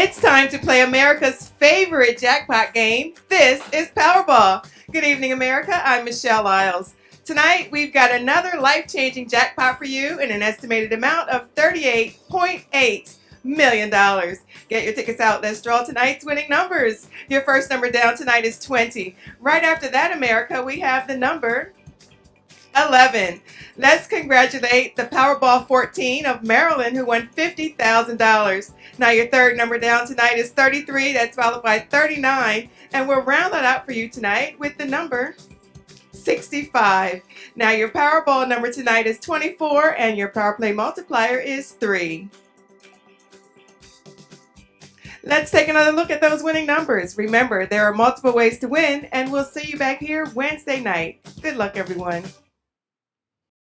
It's time to play America's favorite jackpot game. This is Powerball. Good evening, America. I'm Michelle Isles. Tonight, we've got another life-changing jackpot for you in an estimated amount of $38.8 million. Get your tickets out. Let's draw tonight's winning numbers. Your first number down tonight is 20. Right after that, America, we have the number 11. Let's congratulate the Powerball 14 of Maryland who won $50,000. Now your third number down tonight is 33. That's followed by 39. And we'll round that out for you tonight with the number 65. Now your Powerball number tonight is 24 and your Power Play multiplier is 3. Let's take another look at those winning numbers. Remember, there are multiple ways to win, and we'll see you back here Wednesday night. Good luck, everyone.